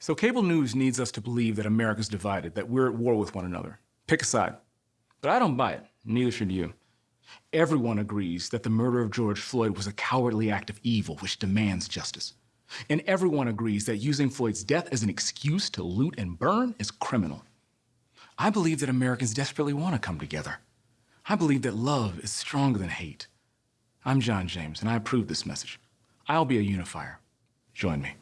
So cable news needs us to believe that America's divided, that we're at war with one another. Pick a side. But I don't buy it. Neither should you. Everyone agrees that the murder of George Floyd was a cowardly act of evil which demands justice. And everyone agrees that using Floyd's death as an excuse to loot and burn is criminal. I believe that Americans desperately want to come together. I believe that love is stronger than hate. I'm John James, and I approve this message. I'll be a unifier. Join me.